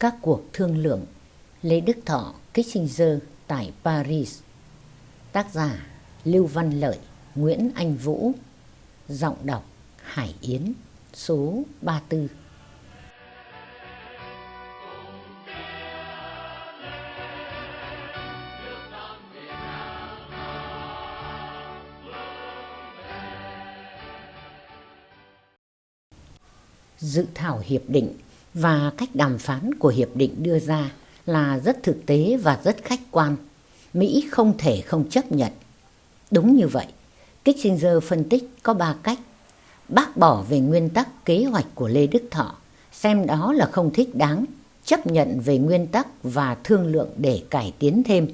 Các cuộc thương lượng. Lê Đức Thọ, Kissinger tại Paris. Tác giả Lưu Văn Lợi, Nguyễn Anh Vũ. Giọng đọc Hải Yến, Số 34 Dự thảo hiệp định và cách đàm phán của hiệp định đưa ra là rất thực tế và rất khách quan. Mỹ không thể không chấp nhận. Đúng như vậy, Kissinger phân tích có ba cách. Bác bỏ về nguyên tắc kế hoạch của Lê Đức Thọ, xem đó là không thích đáng, chấp nhận về nguyên tắc và thương lượng để cải tiến thêm.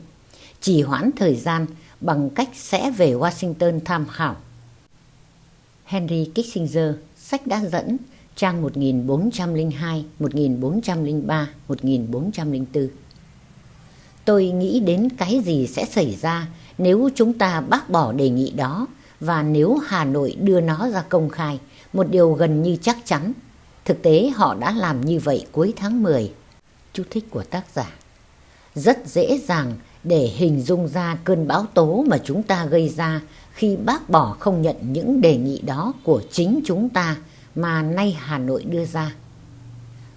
Chỉ hoãn thời gian bằng cách sẽ về Washington tham khảo. Henry Kissinger, sách đã dẫn trang 1402, 1403, 1404. Tôi nghĩ đến cái gì sẽ xảy ra nếu chúng ta bác bỏ đề nghị đó và nếu Hà Nội đưa nó ra công khai, một điều gần như chắc chắn. Thực tế họ đã làm như vậy cuối tháng 10. Chú thích của tác giả. Rất dễ dàng để hình dung ra cơn bão tố mà chúng ta gây ra khi bác bỏ không nhận những đề nghị đó của chính chúng ta mà nay Hà Nội đưa ra.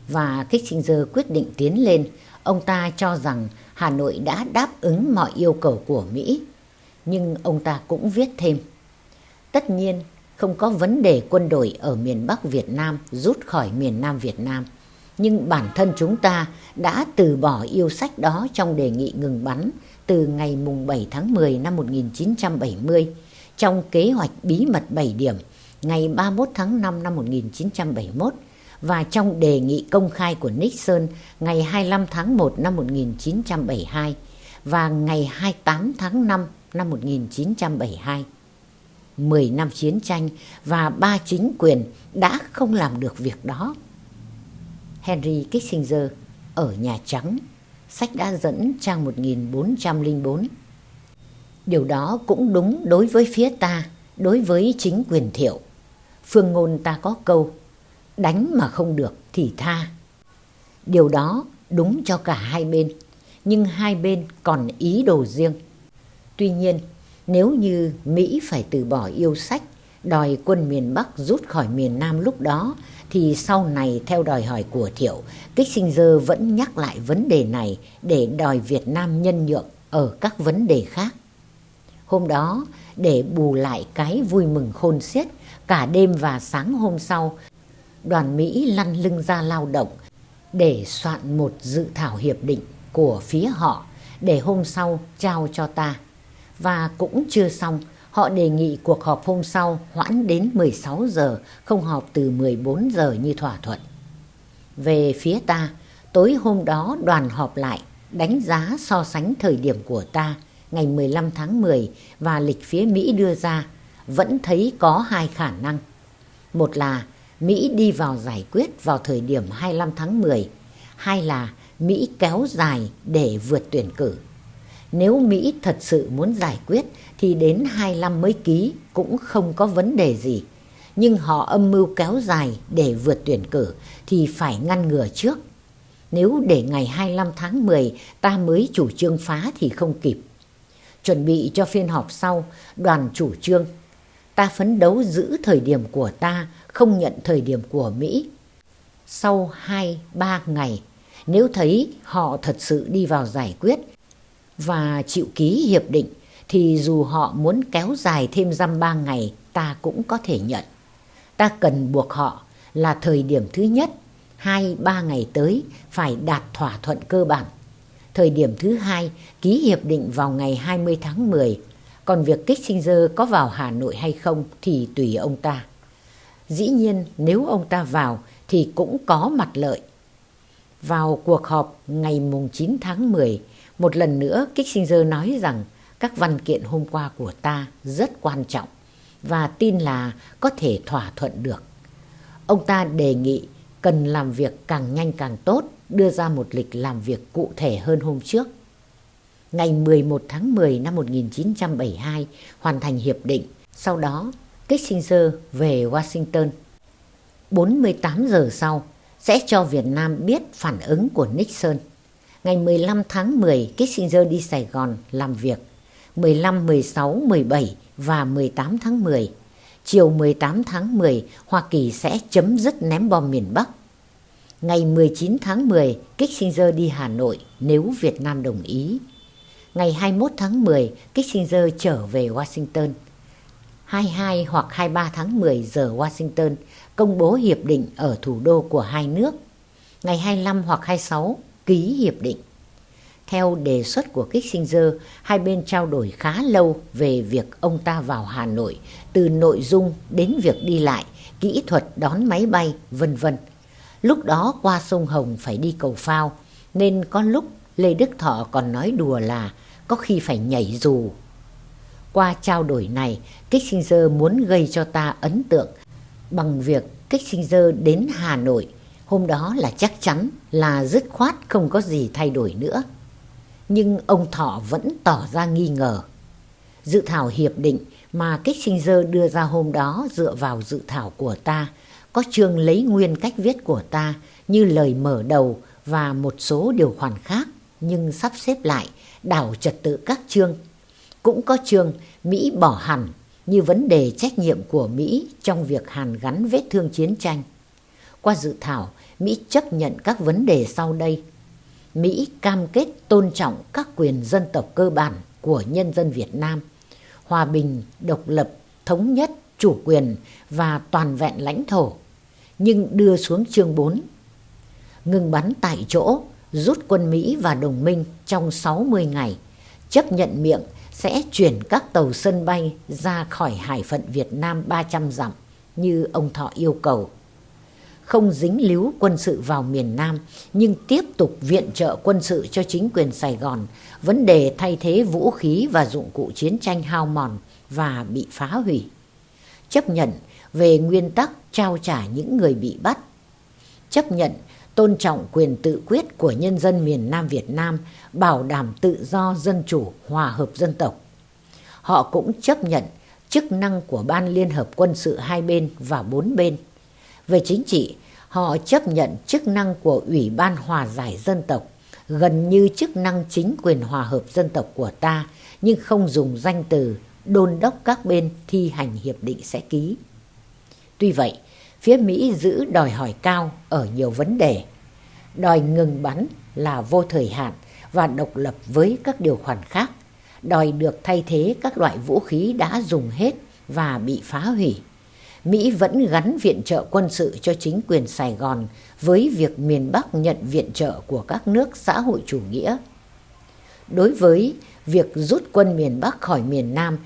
Và Kissinger quyết định tiến lên, ông ta cho rằng Hà Nội đã đáp ứng mọi yêu cầu của Mỹ. Nhưng ông ta cũng viết thêm, tất nhiên không có vấn đề quân đội ở miền Bắc Việt Nam rút khỏi miền Nam Việt Nam. Nhưng bản thân chúng ta đã từ bỏ yêu sách đó trong đề nghị ngừng bắn từ ngày 7 tháng 10 năm 1970 trong kế hoạch bí mật 7 điểm ngày 31 tháng 5 năm 1971 và trong đề nghị công khai của Nixon ngày 25 tháng 1 năm 1972 và ngày 28 tháng 5 năm 1972. 10 năm chiến tranh và ba chính quyền đã không làm được việc đó. Henry Kissinger ở Nhà Trắng, sách đã dẫn trang 1404. Điều đó cũng đúng đối với phía ta, đối với chính quyền thiệu. Phương ngôn ta có câu, đánh mà không được thì tha. Điều đó đúng cho cả hai bên, nhưng hai bên còn ý đồ riêng. Tuy nhiên, nếu như Mỹ phải từ bỏ yêu sách, đòi quân miền Bắc rút khỏi miền Nam lúc đó, thì sau này theo đòi hỏi của Thiệu, Kissinger vẫn nhắc lại vấn đề này để đòi Việt Nam nhân nhượng ở các vấn đề khác. Hôm đó, để bù lại cái vui mừng khôn xiết, cả đêm và sáng hôm sau, đoàn Mỹ lăn lưng ra lao động để soạn một dự thảo hiệp định của phía họ để hôm sau trao cho ta. Và cũng chưa xong, họ đề nghị cuộc họp hôm sau hoãn đến 16 giờ, không họp từ 14 giờ như thỏa thuận. Về phía ta, tối hôm đó đoàn họp lại đánh giá so sánh thời điểm của ta ngày 15 tháng 10 và lịch phía Mỹ đưa ra vẫn thấy có hai khả năng. Một là Mỹ đi vào giải quyết vào thời điểm 25 tháng 10, hai là Mỹ kéo dài để vượt tuyển cử. Nếu Mỹ thật sự muốn giải quyết thì đến 25 mới ký cũng không có vấn đề gì. Nhưng họ âm mưu kéo dài để vượt tuyển cử thì phải ngăn ngừa trước. Nếu để ngày 25 tháng 10 ta mới chủ trương phá thì không kịp. Chuẩn bị cho phiên họp sau, đoàn chủ trương ta phấn đấu giữ thời điểm của ta, không nhận thời điểm của Mỹ. Sau 2-3 ngày, nếu thấy họ thật sự đi vào giải quyết và chịu ký hiệp định, thì dù họ muốn kéo dài thêm dăm ba ngày, ta cũng có thể nhận. Ta cần buộc họ là thời điểm thứ nhất, hai ba ngày tới phải đạt thỏa thuận cơ bản. Thời điểm thứ hai, ký hiệp định vào ngày 20 tháng 10 còn việc Kissinger có vào Hà Nội hay không thì tùy ông ta. Dĩ nhiên nếu ông ta vào thì cũng có mặt lợi. Vào cuộc họp ngày 9 tháng 10, một lần nữa Kissinger nói rằng các văn kiện hôm qua của ta rất quan trọng và tin là có thể thỏa thuận được. Ông ta đề nghị cần làm việc càng nhanh càng tốt, đưa ra một lịch làm việc cụ thể hơn hôm trước ngày 11 tháng 10 năm 1972 hoàn thành hiệp định. Sau đó, Kissinger về Washington. 48 giờ sau, sẽ cho Việt Nam biết phản ứng của Nixon. Ngày 15 tháng 10, Kissinger đi Sài Gòn làm việc. 15, 16, 17 và 18 tháng 10. Chiều 18 tháng 10, Hoa Kỳ sẽ chấm dứt ném bom miền Bắc. Ngày 19 tháng 10, Kissinger đi Hà Nội nếu Việt Nam đồng ý. Ngày 21 tháng 10, Kissinger trở về Washington. 22 hoặc 23 tháng 10 giờ Washington công bố hiệp định ở thủ đô của hai nước. Ngày 25 hoặc 26 ký hiệp định. Theo đề xuất của Kissinger, hai bên trao đổi khá lâu về việc ông ta vào Hà Nội, từ nội dung đến việc đi lại, kỹ thuật đón máy bay, vân vân. Lúc đó qua sông Hồng phải đi cầu phao, nên có lúc Lê Đức Thọ còn nói đùa là có khi phải nhảy dù. Qua trao đổi này, Kissinger muốn gây cho ta ấn tượng bằng việc Kissinger đến Hà Nội. Hôm đó là chắc chắn là dứt khoát không có gì thay đổi nữa. Nhưng ông Thọ vẫn tỏ ra nghi ngờ. Dự thảo hiệp định mà Kissinger đưa ra hôm đó dựa vào dự thảo của ta, có chương lấy nguyên cách viết của ta như lời mở đầu và một số điều khoản khác nhưng sắp xếp lại đảo trật tự các chương. Cũng có chương Mỹ bỏ hẳn như vấn đề trách nhiệm của Mỹ trong việc hàn gắn vết thương chiến tranh. Qua dự thảo, Mỹ chấp nhận các vấn đề sau đây. Mỹ cam kết tôn trọng các quyền dân tộc cơ bản của nhân dân Việt Nam, hòa bình, độc lập, thống nhất, chủ quyền và toàn vẹn lãnh thổ, nhưng đưa xuống chương 4. Ngừng bắn tại chỗ, rút quân Mỹ và đồng minh trong 60 ngày, chấp nhận miệng sẽ chuyển các tàu sân bay ra khỏi hải phận Việt Nam 300 dặm như ông Thọ yêu cầu. Không dính líu quân sự vào miền Nam nhưng tiếp tục viện trợ quân sự cho chính quyền Sài Gòn, vấn đề thay thế vũ khí và dụng cụ chiến tranh hao mòn và bị phá hủy. Chấp nhận về nguyên tắc trao trả những người bị bắt. Chấp nhận tôn trọng quyền tự quyết của nhân dân miền Nam Việt Nam, bảo đảm tự do dân chủ, hòa hợp dân tộc. Họ cũng chấp nhận chức năng của Ban Liên Hợp Quân sự hai bên và bốn bên. Về chính trị, họ chấp nhận chức năng của Ủy ban Hòa giải Dân tộc, gần như chức năng chính quyền hòa hợp dân tộc của ta, nhưng không dùng danh từ đôn đốc các bên thi hành hiệp định sẽ ký. Tuy vậy, phía Mỹ giữ đòi hỏi cao ở nhiều vấn đề. Đòi ngừng bắn là vô thời hạn và độc lập với các điều khoản khác. Đòi được thay thế các loại vũ khí đã dùng hết và bị phá hủy. Mỹ vẫn gắn viện trợ quân sự cho chính quyền Sài Gòn với việc miền Bắc nhận viện trợ của các nước xã hội chủ nghĩa. Đối với việc rút quân miền Bắc khỏi miền Nam,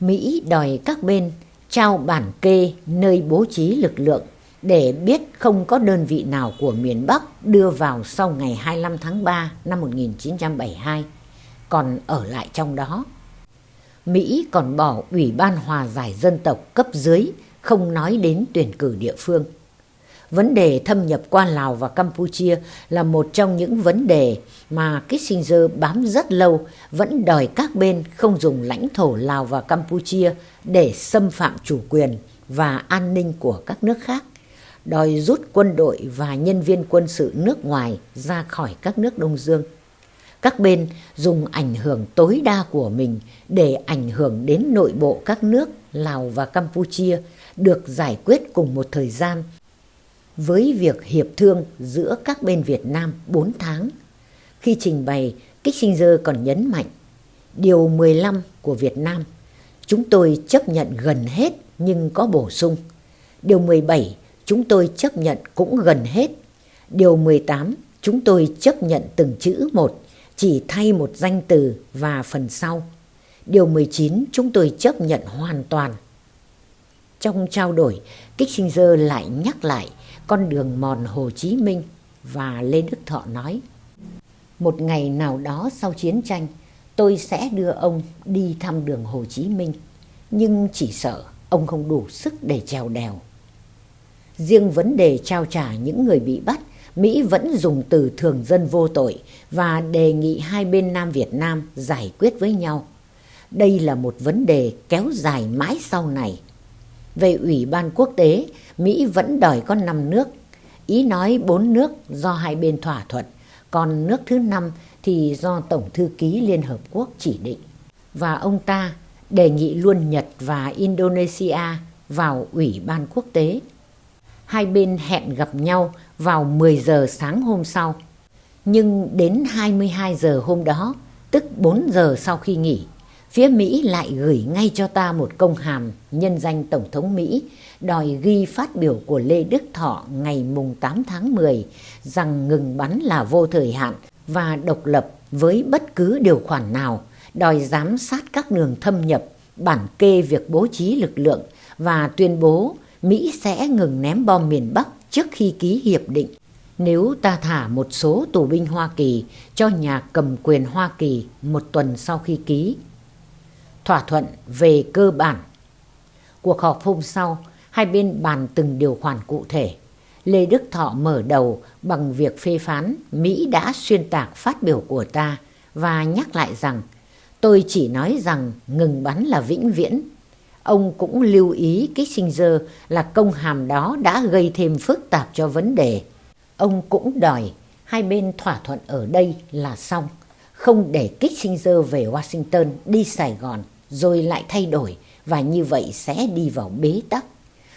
Mỹ đòi các bên trao bản kê nơi bố trí lực lượng để biết không có đơn vị nào của miền Bắc đưa vào sau ngày 25 tháng 3 năm 1972, còn ở lại trong đó. Mỹ còn bỏ Ủy ban Hòa giải Dân tộc cấp dưới, không nói đến tuyển cử địa phương. Vấn đề thâm nhập qua Lào và Campuchia là một trong những vấn đề mà Kissinger bám rất lâu vẫn đòi các bên không dùng lãnh thổ Lào và Campuchia để xâm phạm chủ quyền và an ninh của các nước khác, đòi rút quân đội và nhân viên quân sự nước ngoài ra khỏi các nước Đông Dương. Các bên dùng ảnh hưởng tối đa của mình để ảnh hưởng đến nội bộ các nước Lào và Campuchia được giải quyết cùng một thời gian với việc hiệp thương giữa các bên Việt Nam 4 tháng. Khi trình bày, Kissinger còn nhấn mạnh, Điều 15 của Việt Nam, chúng tôi chấp nhận gần hết nhưng có bổ sung. Điều 17, chúng tôi chấp nhận cũng gần hết. Điều 18, chúng tôi chấp nhận từng chữ một, chỉ thay một danh từ và phần sau. Điều 19, chúng tôi chấp nhận hoàn toàn. Trong trao đổi, Kissinger lại nhắc lại con đường mòn Hồ Chí Minh và Lê Đức Thọ nói, Một ngày nào đó sau chiến tranh, tôi sẽ đưa ông đi thăm đường Hồ Chí Minh, nhưng chỉ sợ ông không đủ sức để trèo đèo. Riêng vấn đề trao trả những người bị bắt, Mỹ vẫn dùng từ thường dân vô tội và đề nghị hai bên Nam Việt Nam giải quyết với nhau. Đây là một vấn đề kéo dài mãi sau này. Về Ủy ban quốc tế, Mỹ vẫn đòi có 5 nước. Ý nói bốn nước do hai bên thỏa thuận, còn nước thứ năm thì do Tổng Thư ký Liên Hợp Quốc chỉ định. Và ông ta đề nghị luôn Nhật và Indonesia vào Ủy ban quốc tế. Hai bên hẹn gặp nhau vào 10 giờ sáng hôm sau. Nhưng đến 22 giờ hôm đó, tức 4 giờ sau khi nghỉ, phía Mỹ lại gửi ngay cho ta một công hàm nhân danh Tổng thống Mỹ đòi ghi phát biểu của Lê Đức Thọ ngày mùng 8 tháng 10 rằng ngừng bắn là vô thời hạn và độc lập với bất cứ điều khoản nào, đòi giám sát các đường thâm nhập, bản kê việc bố trí lực lượng và tuyên bố Mỹ sẽ ngừng ném bom miền Bắc trước khi ký hiệp định. Nếu ta thả một số tù binh Hoa Kỳ cho nhà cầm quyền Hoa Kỳ một tuần sau khi ký. Thỏa thuận về cơ bản. Cuộc họp hôm sau, hai bên bàn từng điều khoản cụ thể. Lê Đức Thọ mở đầu bằng việc phê phán Mỹ đã xuyên tạc phát biểu của ta và nhắc lại rằng tôi chỉ nói rằng ngừng bắn là vĩnh viễn. Ông cũng lưu ý Kissinger là công hàm đó đã gây thêm phức tạp cho vấn đề. Ông cũng đòi hai bên thỏa thuận ở đây là xong, không để Kissinger về Washington đi Sài Gòn rồi lại thay đổi và như vậy sẽ đi vào bế tắc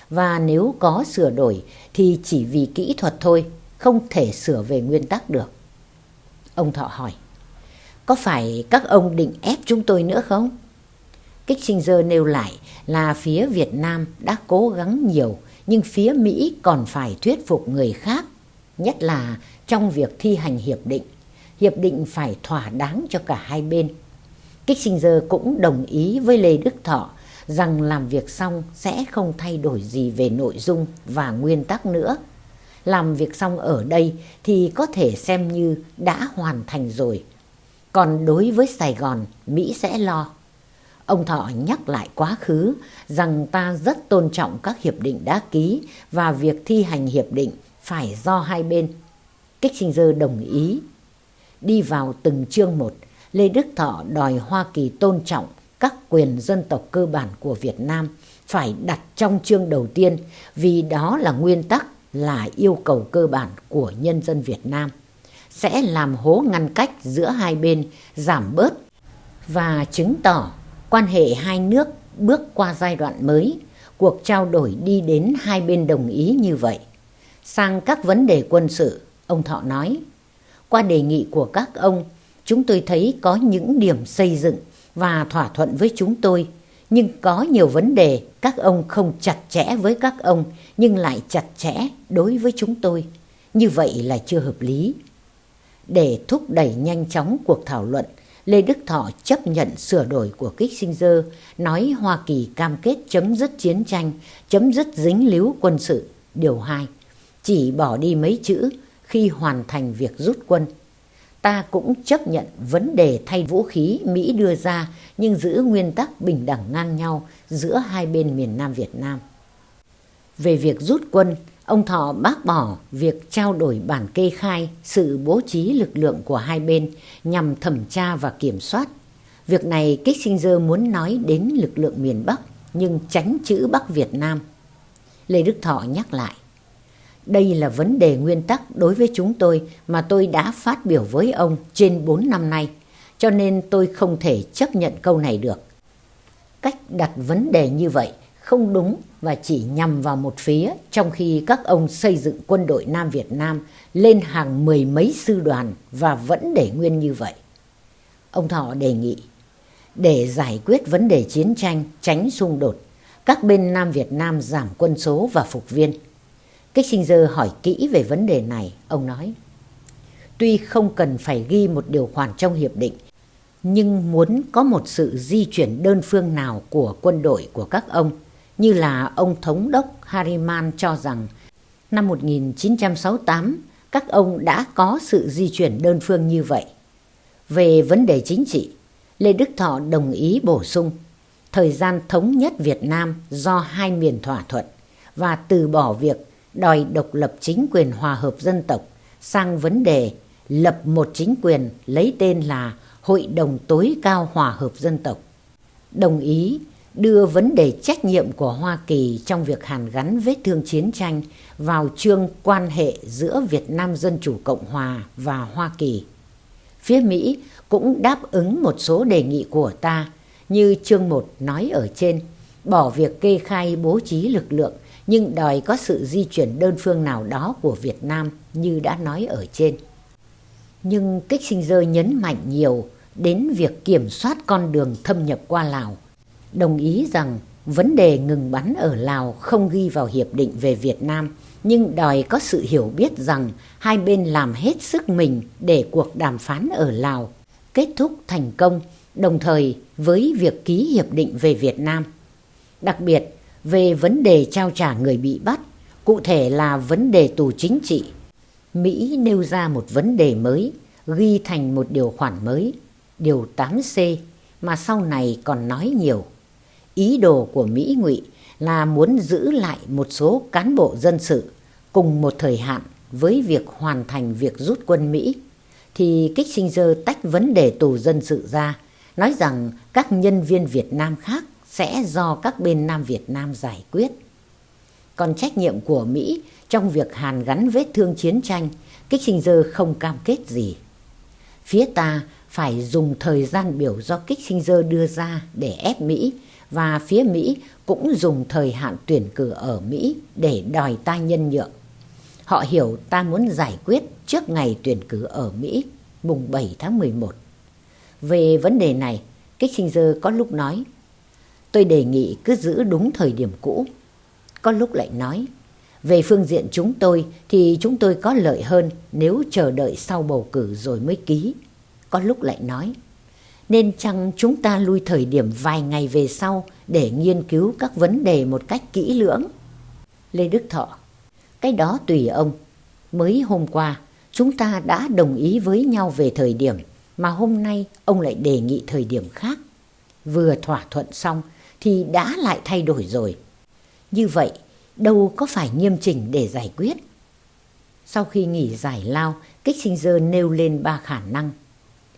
và nếu có sửa đổi thì chỉ vì kỹ thuật thôi, không thể sửa về nguyên tắc được. Ông Thọ hỏi, có phải các ông định ép chúng tôi nữa không? Kissinger nêu lại là phía Việt Nam đã cố gắng nhiều nhưng phía Mỹ còn phải thuyết phục người khác, nhất là trong việc thi hành hiệp định. Hiệp định phải thỏa đáng cho cả hai bên. Kissinger cũng đồng ý với Lê Đức Thọ rằng làm việc xong sẽ không thay đổi gì về nội dung và nguyên tắc nữa. Làm việc xong ở đây thì có thể xem như đã hoàn thành rồi. Còn đối với Sài Gòn, Mỹ sẽ lo. Ông Thọ nhắc lại quá khứ rằng ta rất tôn trọng các hiệp định đã ký và việc thi hành hiệp định phải do hai bên. Kissinger đồng ý. Đi vào từng chương một, Lê Đức Thọ đòi Hoa Kỳ tôn trọng các quyền dân tộc cơ bản của Việt Nam phải đặt trong chương đầu tiên vì đó là nguyên tắc, là yêu cầu cơ bản của nhân dân Việt Nam. Sẽ làm hố ngăn cách giữa hai bên, giảm bớt và chứng tỏ quan hệ hai nước bước qua giai đoạn mới. Cuộc trao đổi đi đến hai bên đồng ý như vậy. Sang các vấn đề quân sự, ông Thọ nói, qua đề nghị của các ông chúng tôi thấy có những điểm xây dựng và thỏa thuận với chúng tôi. Nhưng có nhiều vấn đề các ông không chặt chẽ với các ông nhưng lại chặt chẽ đối với chúng tôi. Như vậy là chưa hợp lý. Để thúc đẩy nhanh chóng cuộc thảo luận, Lê Đức Thọ chấp nhận sửa đổi của Kissinger, nói Hoa Kỳ cam kết chấm dứt chiến tranh, chấm dứt dính líu quân sự. Điều 2. Chỉ bỏ đi mấy chữ khi hoàn thành việc rút quân ta cũng chấp nhận vấn đề thay vũ khí Mỹ đưa ra nhưng giữ nguyên tắc bình đẳng ngang nhau giữa hai bên miền Nam Việt Nam. Về việc rút quân, ông Thọ bác bỏ việc trao đổi bản kê khai sự bố trí lực lượng của hai bên nhằm thẩm tra và kiểm soát. Việc này Kissinger muốn nói đến lực lượng miền Bắc nhưng tránh chữ Bắc Việt Nam. Lê Đức Thọ nhắc lại. Đây là vấn đề nguyên tắc đối với chúng tôi mà tôi đã phát biểu với ông trên 4 năm nay, cho nên tôi không thể chấp nhận câu này được. Cách đặt vấn đề như vậy không đúng và chỉ nhằm vào một phía trong khi các ông xây dựng quân đội Nam Việt Nam lên hàng mười mấy sư đoàn và vẫn để nguyên như vậy. Ông Thọ đề nghị để giải quyết vấn đề chiến tranh, tránh xung đột, các bên Nam Việt Nam giảm quân số và phục viên Kissinger hỏi kỹ về vấn đề này, ông nói. Tuy không cần phải ghi một điều khoản trong hiệp định, nhưng muốn có một sự di chuyển đơn phương nào của quân đội của các ông, như là ông Thống đốc Harriman cho rằng năm 1968 các ông đã có sự di chuyển đơn phương như vậy. Về vấn đề chính trị, Lê Đức Thọ đồng ý bổ sung thời gian thống nhất Việt Nam do hai miền thỏa thuận và từ bỏ việc đòi độc lập chính quyền hòa hợp dân tộc sang vấn đề lập một chính quyền lấy tên là Hội đồng tối cao hòa hợp dân tộc. Đồng ý đưa vấn đề trách nhiệm của Hoa Kỳ trong việc hàn gắn vết thương chiến tranh vào chương quan hệ giữa Việt Nam Dân Chủ Cộng Hòa và Hoa Kỳ. Phía Mỹ cũng đáp ứng một số đề nghị của ta như chương 1 nói ở trên, bỏ việc kê khai bố trí lực lượng nhưng đòi có sự di chuyển đơn phương nào đó của Việt Nam như đã nói ở trên. Nhưng Kissinger nhấn mạnh nhiều đến việc kiểm soát con đường thâm nhập qua Lào, đồng ý rằng vấn đề ngừng bắn ở Lào không ghi vào hiệp định về Việt Nam, nhưng đòi có sự hiểu biết rằng hai bên làm hết sức mình để cuộc đàm phán ở Lào kết thúc thành công, đồng thời với việc ký hiệp định về Việt Nam. Đặc biệt, về vấn đề trao trả người bị bắt, cụ thể là vấn đề tù chính trị. Mỹ nêu ra một vấn đề mới, ghi thành một điều khoản mới, điều 8C, mà sau này còn nói nhiều. Ý đồ của Mỹ ngụy là muốn giữ lại một số cán bộ dân sự cùng một thời hạn với việc hoàn thành việc rút quân Mỹ, thì Kissinger tách vấn đề tù dân sự ra, nói rằng các nhân viên Việt Nam khác sẽ do các bên Nam Việt Nam giải quyết. Còn trách nhiệm của Mỹ trong việc hàn gắn vết thương chiến tranh, Kissinger không cam kết gì. Phía ta phải dùng thời gian biểu do Kissinger đưa ra để ép Mỹ và phía Mỹ cũng dùng thời hạn tuyển cử ở Mỹ để đòi ta nhân nhượng. Họ hiểu ta muốn giải quyết trước ngày tuyển cử ở Mỹ, mùng 7 tháng 11. Về vấn đề này, Kissinger có lúc nói Tôi đề nghị cứ giữ đúng thời điểm cũ. Có lúc lại nói, về phương diện chúng tôi thì chúng tôi có lợi hơn nếu chờ đợi sau bầu cử rồi mới ký. Có lúc lại nói, nên chăng chúng ta lui thời điểm vài ngày về sau để nghiên cứu các vấn đề một cách kỹ lưỡng? Lê Đức Thọ, cái đó tùy ông. Mới hôm qua, chúng ta đã đồng ý với nhau về thời điểm, mà hôm nay ông lại đề nghị thời điểm khác. Vừa thỏa thuận xong thì đã lại thay đổi rồi. Như vậy, đâu có phải nghiêm chỉnh để giải quyết. Sau khi nghỉ giải lao, Kissinger nêu lên ba khả năng.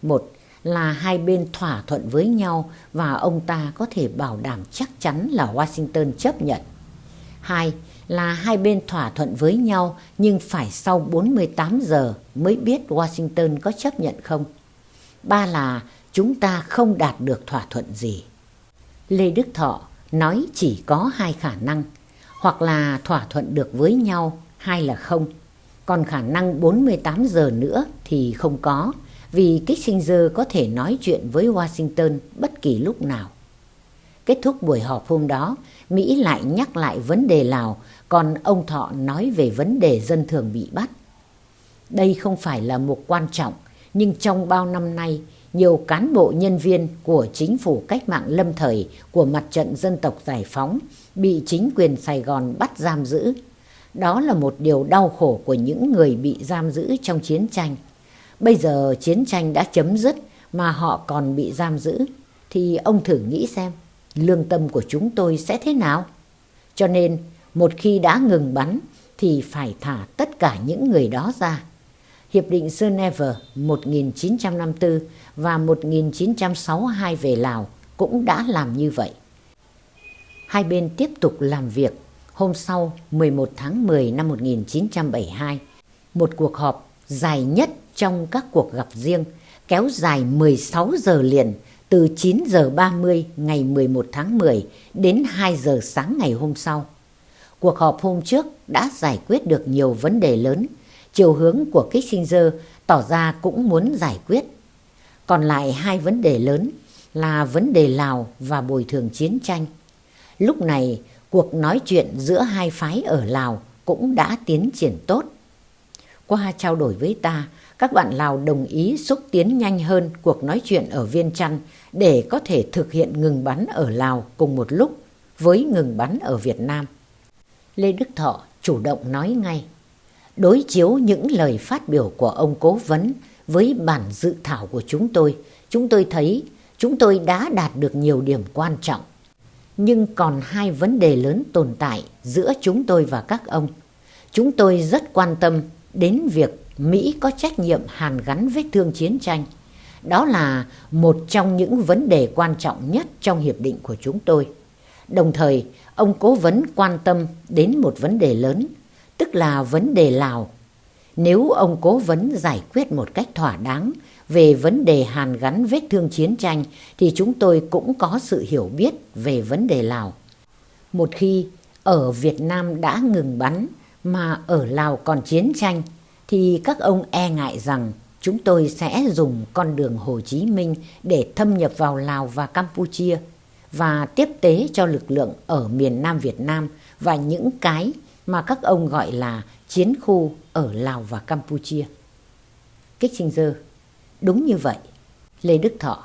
Một là hai bên thỏa thuận với nhau và ông ta có thể bảo đảm chắc chắn là Washington chấp nhận. Hai là hai bên thỏa thuận với nhau nhưng phải sau 48 giờ mới biết Washington có chấp nhận không. Ba là chúng ta không đạt được thỏa thuận gì. Lê Đức Thọ nói chỉ có hai khả năng, hoặc là thỏa thuận được với nhau, hay là không. Còn khả năng 48 giờ nữa thì không có, vì Kissinger có thể nói chuyện với Washington bất kỳ lúc nào. Kết thúc buổi họp hôm đó, Mỹ lại nhắc lại vấn đề Lào, còn ông Thọ nói về vấn đề dân thường bị bắt. Đây không phải là một quan trọng, nhưng trong bao năm nay, nhiều cán bộ nhân viên của chính phủ cách mạng lâm thời của mặt trận dân tộc giải phóng bị chính quyền Sài Gòn bắt giam giữ. Đó là một điều đau khổ của những người bị giam giữ trong chiến tranh. Bây giờ chiến tranh đã chấm dứt mà họ còn bị giam giữ, thì ông thử nghĩ xem, lương tâm của chúng tôi sẽ thế nào? Cho nên, một khi đã ngừng bắn thì phải thả tất cả những người đó ra. Hiệp định Geneva 1954 và 1962 về Lào cũng đã làm như vậy. Hai bên tiếp tục làm việc. Hôm sau 11 tháng 10 năm 1972, một cuộc họp dài nhất trong các cuộc gặp riêng kéo dài 16 giờ liền từ 9 giờ 30 ngày 11 tháng 10 đến 2 giờ sáng ngày hôm sau. Cuộc họp hôm trước đã giải quyết được nhiều vấn đề lớn chiều hướng của Kissinger tỏ ra cũng muốn giải quyết. Còn lại hai vấn đề lớn là vấn đề Lào và bồi thường chiến tranh. Lúc này, cuộc nói chuyện giữa hai phái ở Lào cũng đã tiến triển tốt. Qua trao đổi với ta, các bạn Lào đồng ý xúc tiến nhanh hơn cuộc nói chuyện ở Viên Chăn để có thể thực hiện ngừng bắn ở Lào cùng một lúc với ngừng bắn ở Việt Nam. Lê Đức Thọ chủ động nói ngay đối chiếu những lời phát biểu của ông cố vấn với bản dự thảo của chúng tôi, chúng tôi thấy chúng tôi đã đạt được nhiều điểm quan trọng. Nhưng còn hai vấn đề lớn tồn tại giữa chúng tôi và các ông. Chúng tôi rất quan tâm đến việc Mỹ có trách nhiệm hàn gắn vết thương chiến tranh. Đó là một trong những vấn đề quan trọng nhất trong hiệp định của chúng tôi. Đồng thời, ông cố vấn quan tâm đến một vấn đề lớn, tức là vấn đề Lào. Nếu ông cố vấn giải quyết một cách thỏa đáng về vấn đề hàn gắn vết thương chiến tranh, thì chúng tôi cũng có sự hiểu biết về vấn đề Lào. Một khi ở Việt Nam đã ngừng bắn mà ở Lào còn chiến tranh, thì các ông e ngại rằng chúng tôi sẽ dùng con đường Hồ Chí Minh để thâm nhập vào Lào và Campuchia và tiếp tế cho lực lượng ở miền Nam Việt Nam và những cái mà các ông gọi là chiến khu ở Lào và Campuchia. Kissinger, đúng như vậy. Lê Đức Thọ,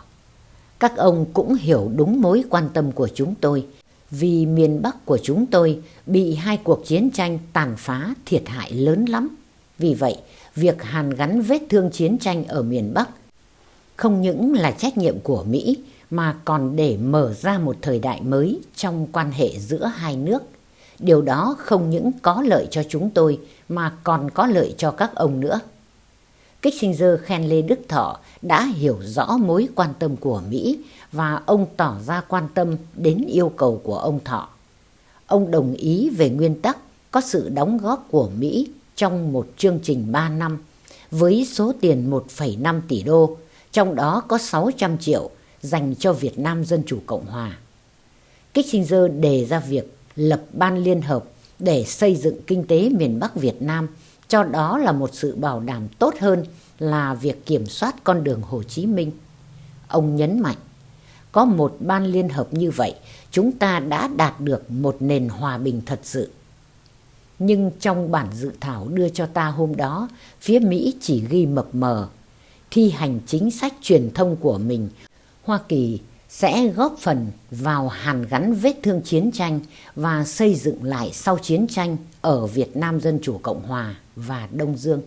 các ông cũng hiểu đúng mối quan tâm của chúng tôi vì miền Bắc của chúng tôi bị hai cuộc chiến tranh tàn phá thiệt hại lớn lắm. Vì vậy, việc hàn gắn vết thương chiến tranh ở miền Bắc không những là trách nhiệm của Mỹ mà còn để mở ra một thời đại mới trong quan hệ giữa hai nước. Điều đó không những có lợi cho chúng tôi mà còn có lợi cho các ông nữa. Kissinger khen Lê Đức Thọ đã hiểu rõ mối quan tâm của Mỹ và ông tỏ ra quan tâm đến yêu cầu của ông Thọ. Ông đồng ý về nguyên tắc có sự đóng góp của Mỹ trong một chương trình 3 năm với số tiền 1,5 tỷ đô, trong đó có 600 triệu dành cho Việt Nam Dân Chủ Cộng Hòa. Kissinger đề ra việc lập ban liên hợp để xây dựng kinh tế miền Bắc Việt Nam, cho đó là một sự bảo đảm tốt hơn là việc kiểm soát con đường Hồ Chí Minh. Ông nhấn mạnh, có một ban liên hợp như vậy, chúng ta đã đạt được một nền hòa bình thật sự. Nhưng trong bản dự thảo đưa cho ta hôm đó, phía Mỹ chỉ ghi mập mờ. Thi hành chính sách truyền thông của mình, Hoa Kỳ sẽ góp phần vào hàn gắn vết thương chiến tranh và xây dựng lại sau chiến tranh ở Việt Nam Dân Chủ Cộng Hòa và Đông Dương.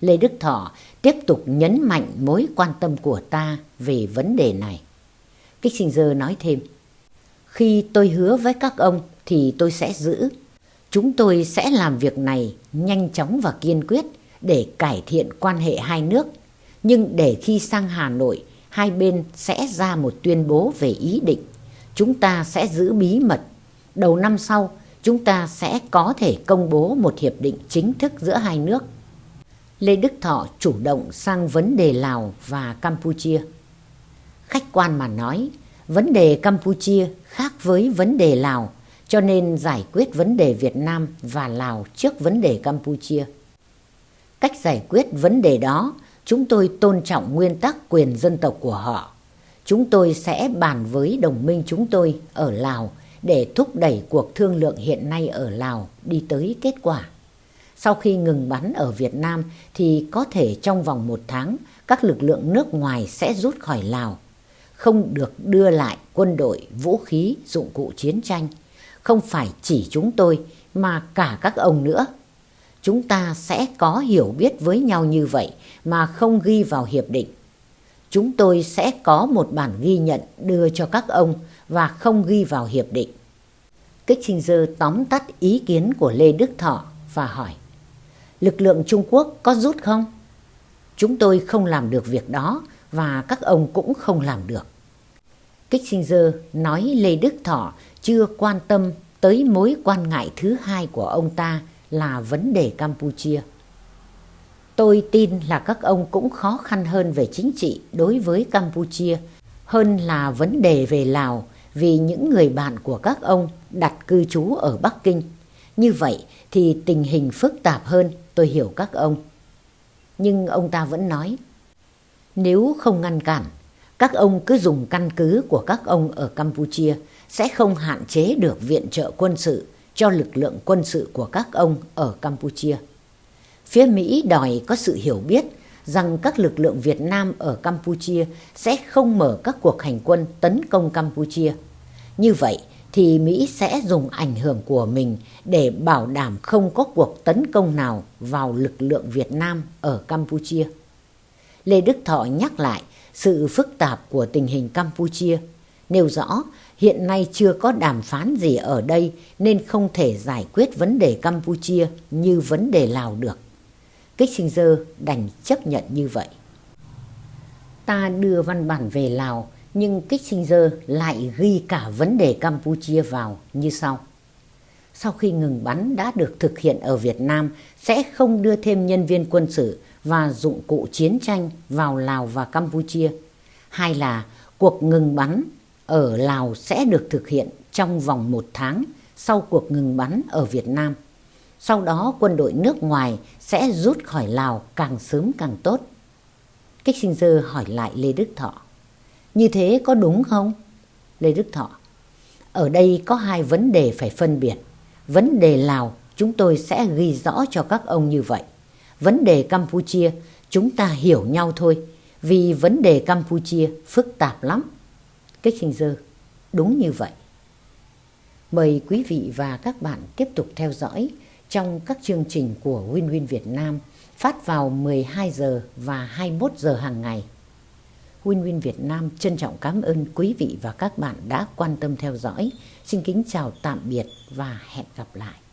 Lê Đức Thọ tiếp tục nhấn mạnh mối quan tâm của ta về vấn đề này. Kissinger nói thêm, khi tôi hứa với các ông thì tôi sẽ giữ. Chúng tôi sẽ làm việc này nhanh chóng và kiên quyết để cải thiện quan hệ hai nước. Nhưng để khi sang Hà Nội, hai bên sẽ ra một tuyên bố về ý định. Chúng ta sẽ giữ bí mật. Đầu năm sau, chúng ta sẽ có thể công bố một hiệp định chính thức giữa hai nước. Lê Đức Thọ chủ động sang vấn đề Lào và Campuchia. Khách quan mà nói, vấn đề Campuchia khác với vấn đề Lào, cho nên giải quyết vấn đề Việt Nam và Lào trước vấn đề Campuchia. Cách giải quyết vấn đề đó, chúng tôi tôn trọng nguyên tắc quyền dân tộc của họ. Chúng tôi sẽ bàn với đồng minh chúng tôi ở Lào để thúc đẩy cuộc thương lượng hiện nay ở Lào đi tới kết quả. Sau khi ngừng bắn ở Việt Nam thì có thể trong vòng một tháng các lực lượng nước ngoài sẽ rút khỏi Lào. Không được đưa lại quân đội, vũ khí, dụng cụ chiến tranh. Không phải chỉ chúng tôi mà cả các ông nữa. Chúng ta sẽ có hiểu biết với nhau như vậy mà không ghi vào hiệp định. Chúng tôi sẽ có một bản ghi nhận đưa cho các ông và không ghi vào hiệp định. Kissinger tóm tắt ý kiến của Lê Đức Thọ và hỏi, lực lượng Trung Quốc có rút không? Chúng tôi không làm được việc đó và các ông cũng không làm được. Kissinger nói Lê Đức Thọ chưa quan tâm tới mối quan ngại thứ hai của ông ta là vấn đề Campuchia. Tôi tin là các ông cũng khó khăn hơn về chính trị đối với Campuchia hơn là vấn đề về Lào vì những người bạn của các ông đặt cư trú ở Bắc Kinh. Như vậy thì tình hình phức tạp hơn tôi hiểu các ông. Nhưng ông ta vẫn nói, nếu không ngăn cản, các ông cứ dùng căn cứ của các ông ở Campuchia sẽ không hạn chế được viện trợ quân sự cho lực lượng quân sự của các ông ở Campuchia. Phía Mỹ đòi có sự hiểu biết rằng các lực lượng Việt Nam ở Campuchia sẽ không mở các cuộc hành quân tấn công Campuchia. Như vậy thì Mỹ sẽ dùng ảnh hưởng của mình để bảo đảm không có cuộc tấn công nào vào lực lượng Việt Nam ở Campuchia. Lê Đức Thọ nhắc lại sự phức tạp của tình hình Campuchia, nêu rõ, hiện nay chưa có đàm phán gì ở đây nên không thể giải quyết vấn đề Campuchia như vấn đề Lào được. Kissinger đành chấp nhận như vậy. Ta đưa văn bản về Lào, Nhưng Kissinger lại ghi cả vấn đề Campuchia vào như sau. Sau khi ngừng bắn đã được thực hiện ở Việt Nam, sẽ không đưa thêm nhân viên quân sự và dụng cụ chiến tranh vào Lào và Campuchia. Hai là cuộc ngừng bắn ở Lào sẽ được thực hiện trong vòng một tháng sau cuộc ngừng bắn ở Việt Nam. Sau đó, quân đội nước ngoài sẽ rút khỏi Lào càng sớm càng tốt. Kissinger hỏi lại Lê Đức Thọ. Như thế có đúng không? Lê Đức Thọ. Ở đây có hai vấn đề phải phân biệt. Vấn đề Lào, chúng tôi sẽ ghi rõ cho các ông như vậy. Vấn đề Campuchia, chúng ta hiểu nhau thôi. Vì vấn đề Campuchia phức tạp lắm. Kissinger. Đúng như vậy. Mời quý vị và các bạn tiếp tục theo dõi trong các chương trình của Win Win Việt Nam phát vào 12 giờ và 21 giờ hàng ngày. Win Win Việt Nam trân trọng cảm ơn quý vị và các bạn đã quan tâm theo dõi. Xin kính chào tạm biệt và hẹn gặp lại.